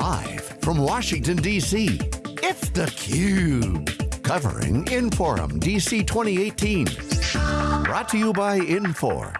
Live from Washington, D.C., it's theCUBE. Covering Inforum DC 2018. Brought to you by Infor.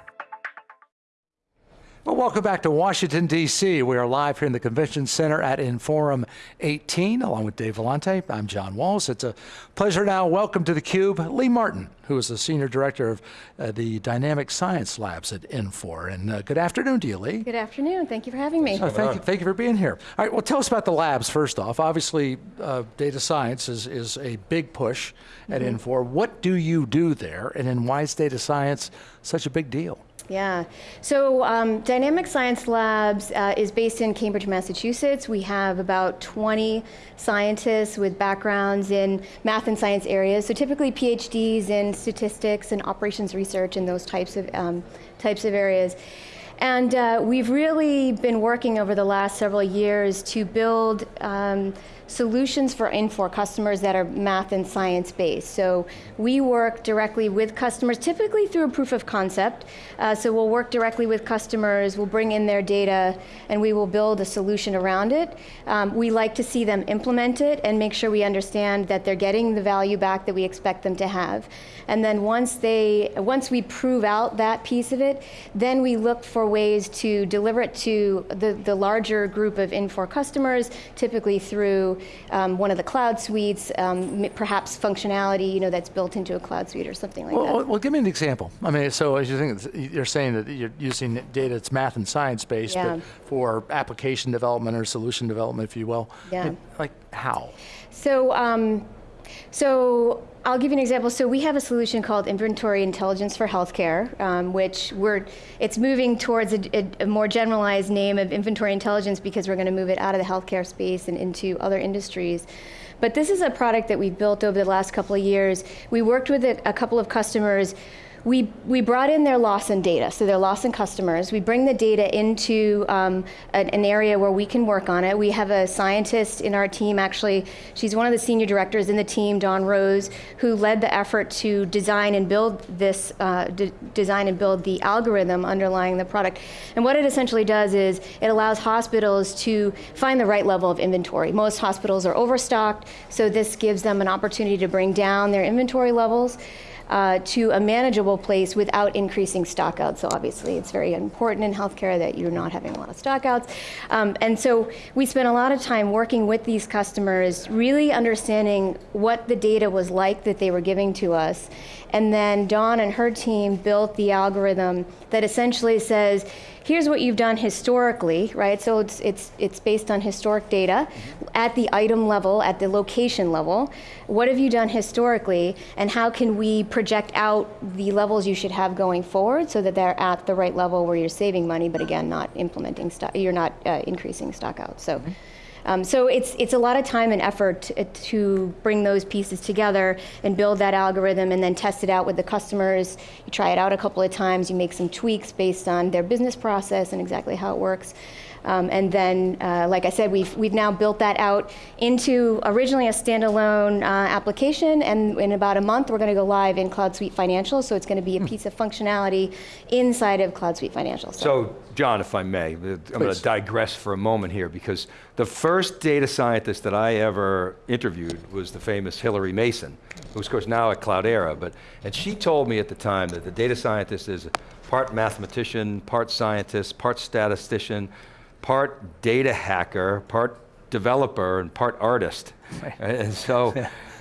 Well, welcome back to Washington, D.C. We are live here in the Convention Center at Inforum 18, along with Dave Vellante. I'm John Walls. It's a pleasure now. Welcome to theCUBE, Lee Martin, who is the Senior Director of uh, the Dynamic Science Labs at Infor. And uh, good afternoon to you, Lee. Good afternoon, thank you for having me. Oh, thank, you, thank you for being here. All right, well tell us about the labs first off. Obviously, uh, data science is, is a big push at mm -hmm. Infor. What do you do there, and then why is data science such a big deal? Yeah, so um, Dynamic Science Labs uh, is based in Cambridge, Massachusetts. We have about 20 scientists with backgrounds in math and science areas, so typically PhDs in statistics and operations research and those types of, um, types of areas. And uh, we've really been working over the last several years to build um, solutions for Infor customers that are math and science based. So we work directly with customers, typically through a proof of concept. Uh, so we'll work directly with customers, we'll bring in their data, and we will build a solution around it. Um, we like to see them implement it and make sure we understand that they're getting the value back that we expect them to have. And then once they, once we prove out that piece of it, then we look for ways to deliver it to the, the larger group of Infor customers, typically through um, one of the cloud suites, um, perhaps functionality you know, that's built into a cloud suite or something like well, that. Well, give me an example. I mean, so as you think, you're saying that you're using data that's math and science based, yeah. but for application development or solution development, if you will. Yeah. Like how? So, um, so I'll give you an example. So we have a solution called Inventory Intelligence for Healthcare, um, which we're, it's moving towards a, a, a, more generalized name of Inventory Intelligence because we're going to move it out of the healthcare space and into other industries. But this is a product that we've built over the last couple of years. We worked with a, a couple of customers we, we brought in their Lawson data, so their Lawson customers. We bring the data into um, an, an, area where we can work on it. We have a scientist in our team, actually, she's one of the senior directors in the team, Dawn Rose, who led the effort to design and build this, uh, design and build the algorithm underlying the product. And what it essentially does is it allows hospitals to find the right level of inventory. Most hospitals are overstocked, so this gives them an opportunity to bring down their inventory levels uh, to a manageable place without increasing stockouts. So obviously it's very important in healthcare that you're not having a lot of stockouts. Um, and so we spent a lot of time working with these customers, really understanding what the data was like that they were giving to us. And then Dawn and her team built the algorithm that essentially says, here's what you've done historically, right? So it's, it's, it's based on historic data at the item level, at the location level. What have you done historically, and how can we project out the levels you should have going forward so that they're at the right level where you're saving money, but again, not implementing you're not uh, increasing stock out. So. Mm -hmm. Um, so it's, it's a lot of time and effort to, to, bring those pieces together and build that algorithm and then test it out with the customers. You try it out a couple of times, you make some tweaks based on their business process and exactly how it works. Um, and then, uh, like I said, we've, we've now built that out into originally a standalone uh, application, and in about a month we're going to go live in Cloud Suite Financial, so it's going to be a hmm. piece of functionality inside of Cloud Suite Financial. So, so John, if I may, I'm going to digress for a moment here, because the first data scientist that I ever interviewed was the famous Hillary Mason, who's of course now at Cloudera, but, and she told me at the time that the data scientist is part mathematician, part scientist, part statistician, part data hacker, part developer, and part artist. and so,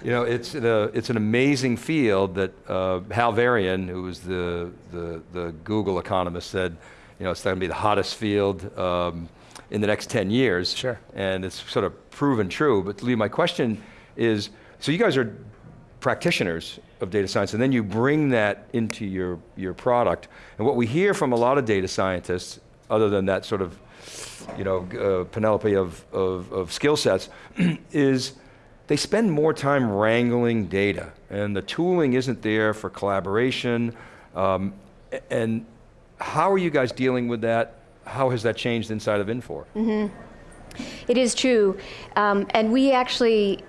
you know, it's, a, it's an amazing field that uh, Hal Varian, who was the, the, the, Google economist, said, you know, it's going to be the hottest field um, in the next 10 years. Sure. And it's sort of proven true. But Lee, my question is, so you guys are practitioners of data science, and then you bring that into your, your product. And what we hear from a lot of data scientists, other than that sort of you know, uh, Penelope of, of, of skill sets, is they spend more time wrangling data, and the tooling isn't there for collaboration. Um, and how are you guys dealing with that? How has that changed inside of Infor? Mm -hmm. It is true, um, and we actually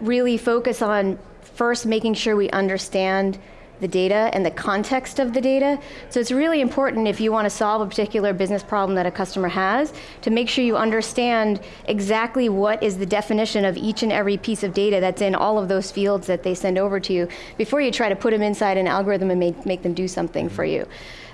really focus on first making sure we understand the data and the context of the data. So it's really important if you want to solve a particular business problem that a customer has to make sure you understand exactly what is the definition of each and every piece of data that's in all of those fields that they send over to you before you try to put them inside an algorithm and make, make them do something for you.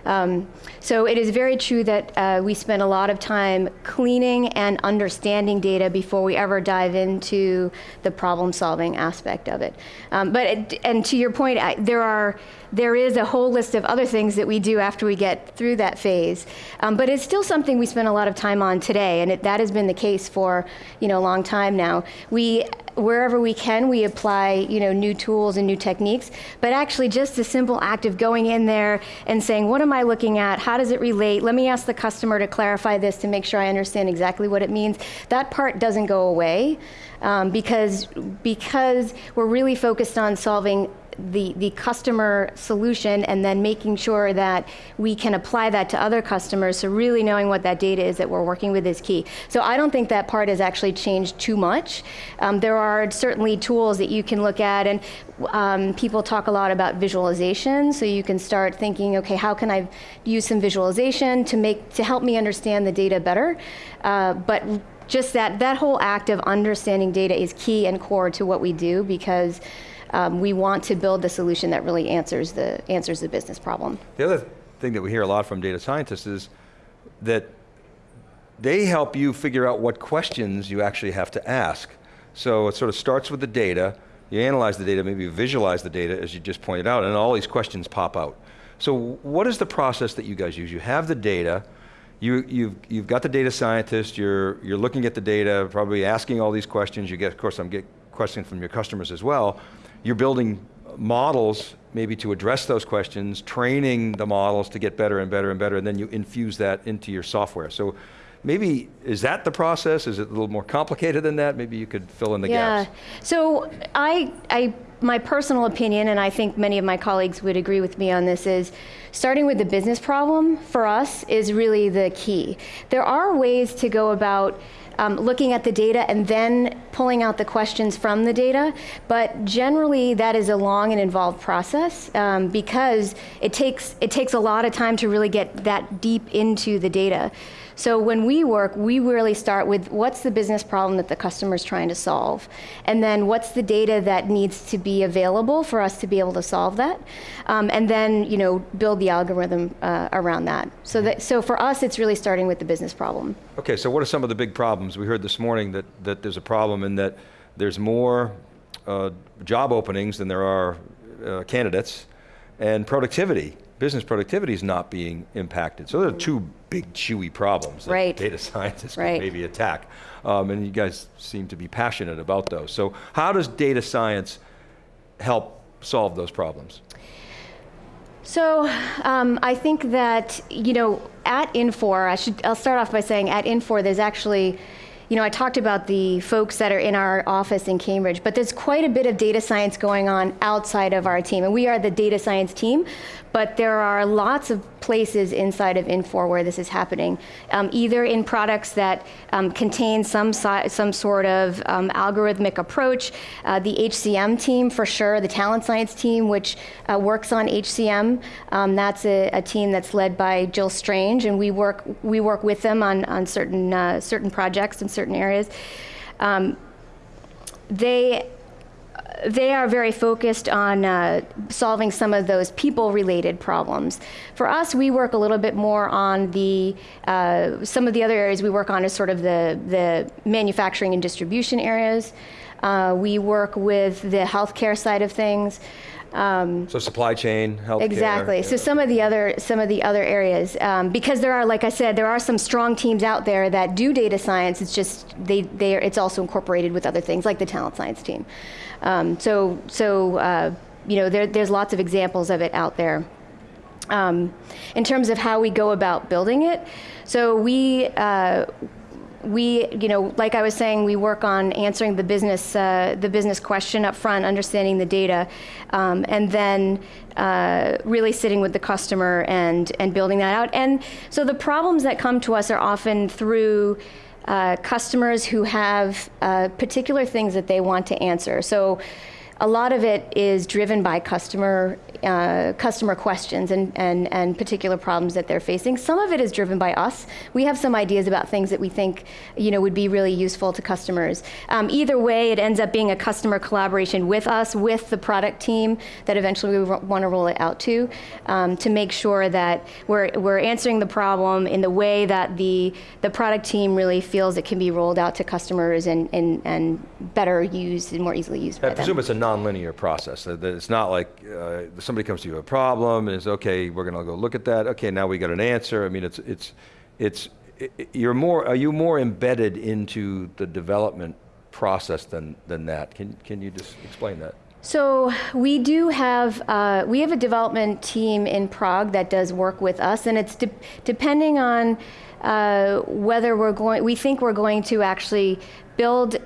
Um, so it is very true that uh, we spend a lot of time cleaning and understanding data before we ever dive into the problem solving aspect of it. Um, but it, and to your point, I, there are there is a whole list of other things that we do after we get through that phase. Um, but it's still something we spend a lot of time on today, and it, that has been the case for you know a long time now. We wherever we can, we apply you know new tools and new techniques. But actually, just the simple act of going in there and saying, "What am I looking at? How does it relate? Let me ask the customer to clarify this to make sure I understand exactly what it means." That part doesn't go away um, because because we're really focused on solving the, the customer solution and then making sure that we can apply that to other customers. So really knowing what that data is that we're working with is key. So I don't think that part has actually changed too much. Um, there are certainly tools that you can look at and um, people talk a lot about visualization. So you can start thinking, okay, how can I use some visualization to make to help me understand the data better? Uh, but just that that whole act of understanding data is key and core to what we do because um, we want to build the solution that really answers the, answers the business problem. The other thing that we hear a lot from data scientists is that they help you figure out what questions you actually have to ask. So it sort of starts with the data, you analyze the data, maybe you visualize the data as you just pointed out, and all these questions pop out. So what is the process that you guys use? You have the data, you, you've, you've got the data scientist, you're, you're looking at the data, probably asking all these questions, you get, of course I'm getting questions from your customers as well, you're building models maybe to address those questions, training the models to get better and better and better, and then you infuse that into your software. So maybe, is that the process? Is it a little more complicated than that? Maybe you could fill in the yeah. gaps. Yeah, so I, I, my personal opinion, and I think many of my colleagues would agree with me on this, is starting with the business problem for us is really the key. There are ways to go about um, looking at the data and then pulling out the questions from the data. But generally, that is a long and involved process um, because it takes, it takes a lot of time to really get that deep into the data. So when we work, we really start with what's the business problem that the customer is trying to solve, and then what's the data that needs to be available for us to be able to solve that, um, and then you know build the algorithm uh, around that. So that so for us, it's really starting with the business problem. Okay, so what are some of the big problems? We heard this morning that that there's a problem in that there's more uh, job openings than there are uh, candidates, and productivity business productivity is not being impacted. So there are two big chewy problems that right. data scientists right. can maybe attack. Um, and you guys seem to be passionate about those. So how does data science help solve those problems? So um, I think that, you know, at Infor, I should, I'll start off by saying at Infor there's actually you know, I talked about the folks that are in our office in Cambridge, but there's quite a bit of data science going on outside of our team. And we are the data science team, but there are lots of places inside of Infor where this is happening, um, either in products that um, contain some, si some sort of um, algorithmic approach. Uh, the HCM team, for sure, the talent science team, which uh, works on HCM, um, that's a, a, team that's led by Jill Strange, and we work, we work with them on, on certain, uh, certain projects in certain areas. Um, they they are very focused on uh, solving some of those people-related problems. For us, we work a little bit more on the, uh, some of the other areas we work on is sort of the, the manufacturing and distribution areas. Uh, we work with the healthcare side of things. Um, so supply chain, healthcare. Exactly. Yeah. So some of the other some of the other areas, um, because there are, like I said, there are some strong teams out there that do data science. It's just they they it's also incorporated with other things like the talent science team. Um, so, so uh, you know, there, there's lots of examples of it out there. Um, in terms of how we go about building it, so we, uh, we, you know, like I was saying, we work on answering the business, uh, the business question up front, understanding the data, um, and then uh, really sitting with the customer and and building that out. And so the problems that come to us are often through uh, customers who have uh, particular things that they want to answer. So a lot of it is driven by customer uh, customer questions and, and, and particular problems that they're facing. Some of it is driven by us. We have some ideas about things that we think you know, would be really useful to customers. Um, either way, it ends up being a customer collaboration with us, with the product team that eventually we want to roll it out to, um, to make sure that we're, we're answering the problem in the way that the, the product team really feels it can be rolled out to customers and, and, and better used and more easily used I by presume them. it's a non-linear process. It's not like uh, somebody comes to you with a problem and is okay. We're going to go look at that. Okay, now we got an answer. I mean, it's it's it's i- i- you're more. Are you more embedded into the development process than than that? Can can you just explain that? So we do have uh, we have a development team in Prague that does work with us, and it's de- depending on uh, whether we're going. We think we're going to actually build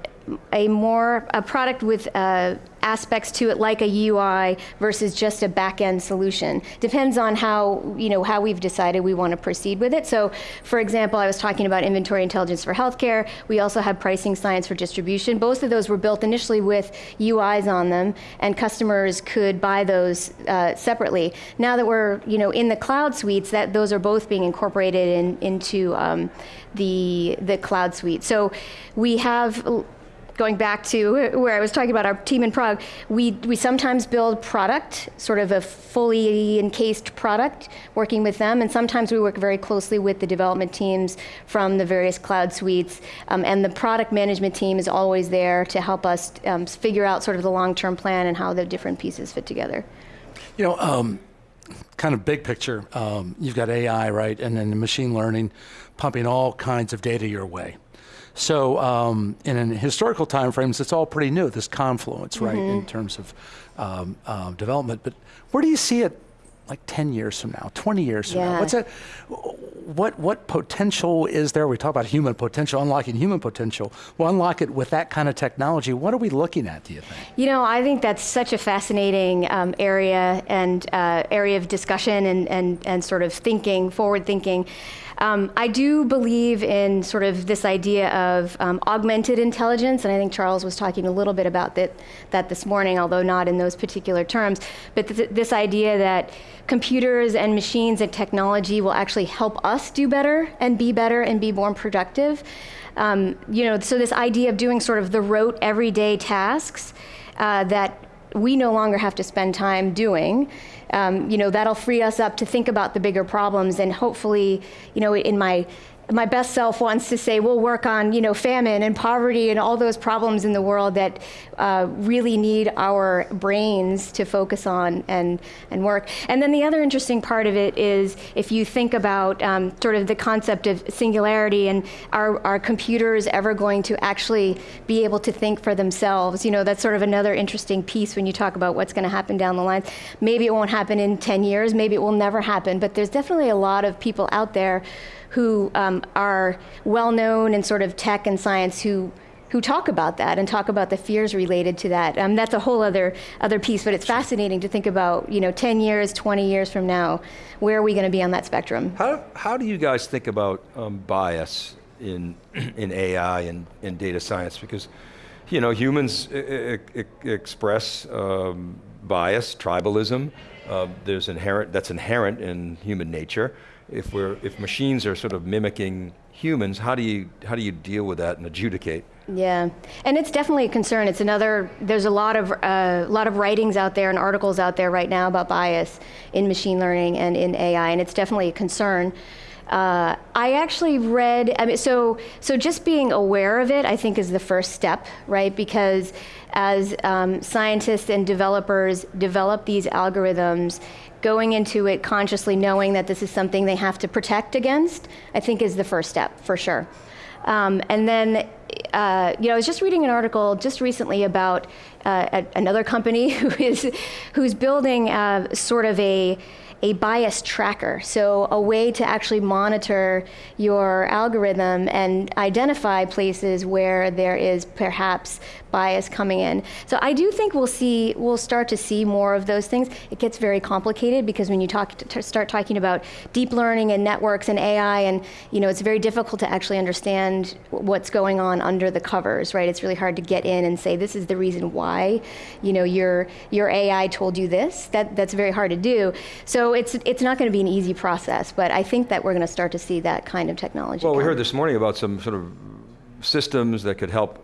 a more a product with uh, aspects to it like a UI versus just a back end solution. Depends on how you know how we've decided we want to proceed with it. So, for example, I was talking about inventory intelligence for healthcare. We also have pricing science for distribution. Both of those were built initially with UIs on them, and customers could buy those uh, separately. Now that we're you know in the cloud suites, that those are both being incorporated in, into um, the the cloud suite. So we have going back to where I was talking about our team in Prague, we, we sometimes build product, sort of a fully encased product, working with them, and sometimes we work very closely with the development teams from the various cloud suites, um, and the product management team is always there to help us um, figure out sort of the long-term plan and how the different pieces fit together. You know, um, kind of big picture, um, you've got AI, right, and then machine learning pumping all kinds of data your way. So, um, in an historical time frames, it's all pretty new. This confluence, right, in terms of um, um, development. But where do you see it, like ten years from now, twenty years from now? What's it? What what potential is there? We talk about human potential, unlocking human potential. Well, unlock it with that kind of technology. What are we looking at? Do you think? You know, I think that's such a fascinating um, area and uh, area of discussion and, and, and sort of thinking, forward thinking. Um, I do believe in sort of this idea of um, augmented intelligence, and I think Charles was talking a little bit about that, that this morning, although not in those particular terms. But th- this idea that computers and machines and technology will actually help us do better and be better and be more productive. Um, you know, so this idea of doing sort of the rote everyday tasks uh, that we no longer have to spend time doing. Um, you know, that'll free us up to think about the bigger problems and hopefully, you know, in my my best self wants to say we'll work on you know famine and poverty and all those problems in the world that uh, really need our brains to focus on and and work. And then the other interesting part of it is if you think about um, sort of the concept of singularity and are are computers ever going to actually be able to think for themselves? You know, that's sort of another interesting piece when you talk about what's going to happen down the line. Maybe it won't happen in 10 years. Maybe it will never happen. But there's definitely a lot of people out there who um, are well known in sort of tech and science who who talk about that and talk about the fears related to that. Um, that's a whole other other piece, but it's fascinating to think about. You know, 10 years, 20 years from now, where are we going to be on that spectrum? How, how do you guys think about um, bias in, in AI and in data science? Because, you know, humans e- e- express um, bias, tribalism. Uh, there's inherent, that's inherent in human nature. If, we're, if machines are sort of mimicking humans, how do you, how do you deal with that and adjudicate? Yeah, and it's definitely a concern. It's another. There's a lot of uh, lot of writings out there and articles out there right now about bias in machine learning and in AI, and it's definitely a concern. Uh, I actually read. I mean, so so just being aware of it, I think, is the first step, right? Because as um, scientists and developers develop these algorithms, going into it consciously knowing that this is something they have to protect against, I think, is the first step for sure. Um, and then, uh, you know, I was just reading an article just recently about uh, another company who is who's building uh, sort of a a bias tracker, so a way to actually monitor your algorithm and identify places where there is perhaps bias coming in. So I do think we'll see, we'll start to see more of those things. It gets very complicated because when you talk, start talking about deep learning and networks and AI, and you know, it's very difficult to actually understand what's going on under the covers, right? It's really hard to get in and say this is the reason why, you know, your your AI told you this. That that's very hard to do. So it's it's not going to be an easy process, but I think that we're going to start to see that kind of technology. Well, come. we heard this morning about some sort of systems that could help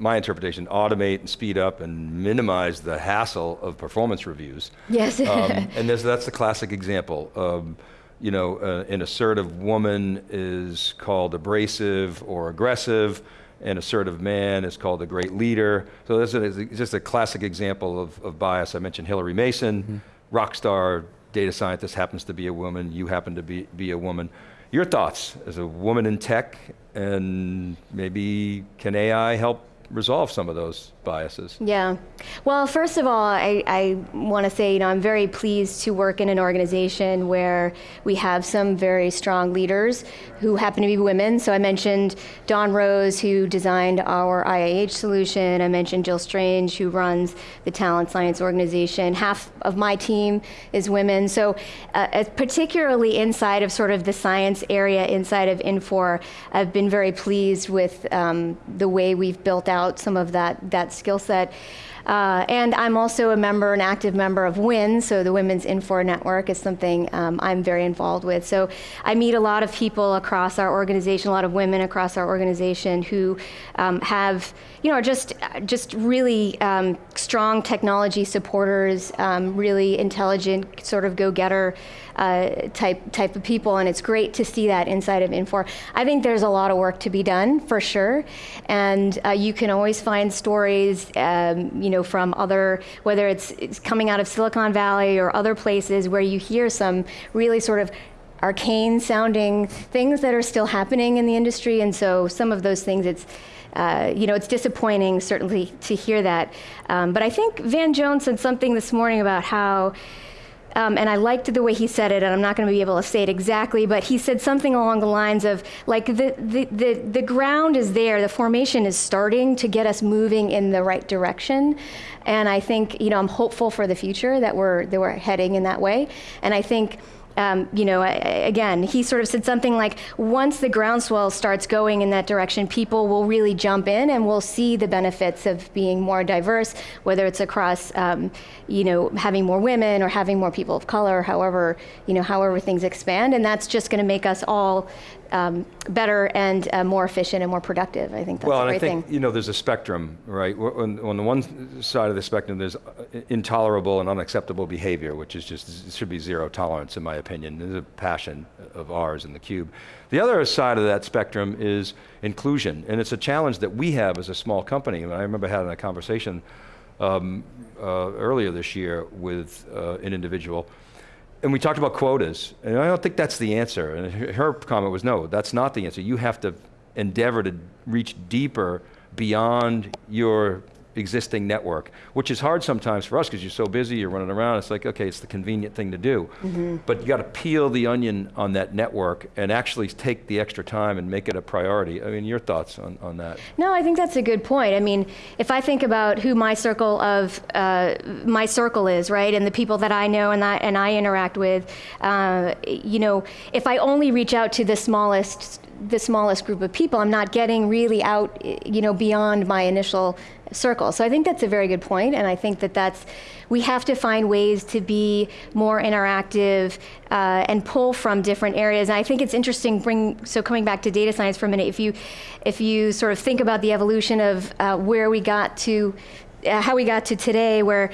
my interpretation, automate and speed up and minimize the hassle of performance reviews. Yes. um, and that's the classic example. Um, you know, uh, an assertive woman is called abrasive or aggressive, an assertive man is called a great leader. So this is just a classic example of, of bias. I mentioned Hillary Mason, mm -hmm. rock star data scientist happens to be a woman, you happen to be, be a woman. Your thoughts as a woman in tech and maybe can AI help resolve some of those biases? Yeah. Well, first of all, I, I want to say, you know, I'm very pleased to work in an organization where we have some very strong leaders who happen to be women. So I mentioned Dawn Rose, who designed our IIH solution. I mentioned Jill Strange, who runs the Talent Science Organization. Half of my team is women. So uh, particularly inside of sort of the science area, inside of Infor, I've been very pleased with um, the way we've built out some of that, that skill set. Uh, and I'm also a member, an active member of WIN, so the Women's Infor Network is something um, I'm very involved with. So I meet a lot of people across our organization, a lot of women across our organization who um, have, you know, are just, just really um, strong technology supporters, um, really intelligent, sort of go-getter uh, type, type of people, and it's great to see that inside of Infor. I think there's a lot of work to be done, for sure, and uh, you can always find stories, um, you know, from other, whether it's, it's coming out of Silicon Valley or other places where you hear some really sort of arcane sounding things that are still happening in the industry, and so some of those things, it's, uh, you know, it's disappointing certainly to hear that. Um, but I think Van Jones said something this morning about how um, and I liked the way he said it, and I'm not going to be able to say it exactly, but he said something along the lines of, like, the, the, the, the ground is there, the formation is starting to get us moving in the right direction. And I think, you know, I'm hopeful for the future that we're, that we're heading in that way. And I think, um, you know, again, he sort of said something like, once the groundswell starts going in that direction, people will really jump in and will see the benefits of being more diverse, whether it's across, um, you know, having more women or having more people of color, however, you know, however things expand. And that's just going to make us all um, better and uh, more efficient and more productive. I think that's well, a great and I think, you know, there's a spectrum, right? On, on, the one side of the spectrum, there's uh, intolerable and unacceptable behavior, which is just, should be zero tolerance in my opinion. There's a passion of ours in theCUBE. The other side of that spectrum is inclusion, and it's a challenge that we have as a small company. I remember having a conversation um, uh, earlier this year with uh, an individual and we talked about quotas, and I don't think that's the answer. And her comment was, no, that's not the answer. You have to endeavor to reach deeper beyond your existing network, which is hard sometimes for us because you're so busy, you're running around, it's like, okay, it's the convenient thing to do. Mm -hmm. But you got to peel the onion on that network and actually take the extra time and make it a priority. I mean, your thoughts on, on that? No, I think that's a good point. I mean, if I think about who my circle of, uh, my circle is, right, and the people that I know and, that, and I interact with, uh, you know, if I only reach out to the smallest the smallest group of people. I'm not getting really out, you know, beyond my initial circle. So I think that's a very good point, and I think that that's, we have to find ways to be more interactive uh, and pull from different areas. And I think it's interesting, bring, so coming back to data science for a minute, if you, if you sort of think about the evolution of uh, where we got to, uh, how we got to today, where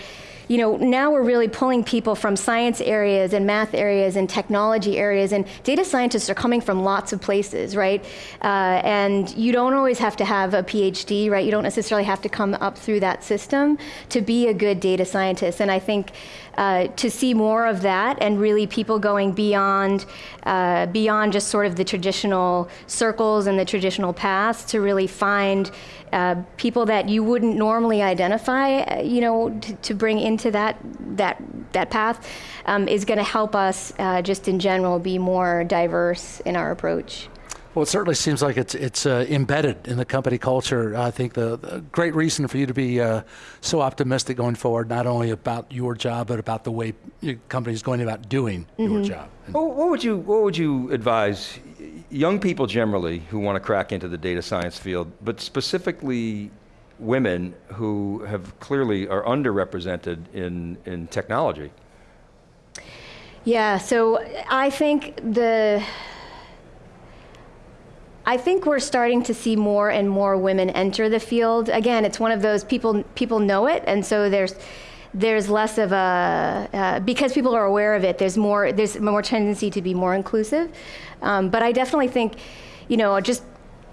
you know, now we're really pulling people from science areas and math areas and technology areas, and data scientists are coming from lots of places, right? Uh, and you don't always have to have a PhD, right? You don't necessarily have to come up through that system to be a good data scientist. And I think uh, to see more of that and really people going beyond, uh, beyond just sort of the traditional circles and the traditional paths to really find uh, people that you wouldn't normally identify, uh, you know, to bring into that that that path um, is going to help us uh, just in general be more diverse in our approach. Well, it certainly seems like it's it's uh, embedded in the company culture. I think the, the great reason for you to be uh, so optimistic going forward, not only about your job, but about the way your company is going about doing your job. And What what would you What would you advise young people generally who want to crack into the data science field, but specifically women who have clearly are underrepresented in in technology? Yeah, so I think the I think we're starting to see more and more women enter the field. Again, it's one of those people people know it, and so there's there's less of a uh, because people are aware of it. There's more there's more tendency to be more inclusive. Um, but I definitely think, you know, just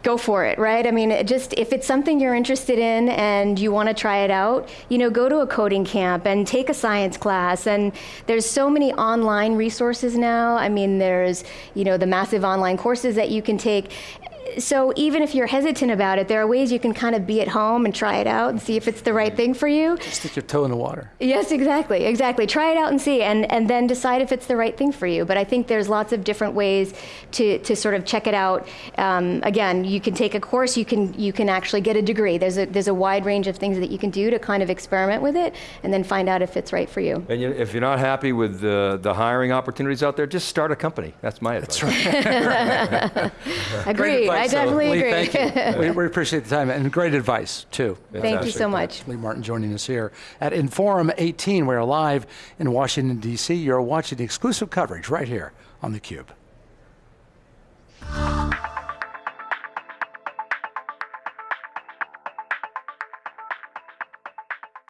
go for it, right? I mean, just if it's something you're interested in and you want to try it out, you know, go to a coding camp and take a science class. And there's so many online resources now. I mean, there's, you know, the massive online courses that you can take. So even if you're hesitant about it, there are ways you can kind of be at home and try it out and see if it's the right thing for you. Just stick your toe in the water. Yes, exactly, exactly. Try it out and see, and, and then decide if it's the right thing for you. But I think there's lots of different ways to, to sort of check it out. Um, again, you can take a course, you can you can actually get a degree. There's a there's a wide range of things that you can do to kind of experiment with it, and then find out if it's right for you. And you, if you're not happy with the the hiring opportunities out there, just start a company. That's my advice. That's right. Agreed. I definitely Lee, agree. Thank you. we, we, appreciate the time and great advice too. Fantastic. Thank you so much. Lee Martin joining us here at Inforum 18. We're live in Washington D.C. You're watching exclusive coverage right here on theCUBE.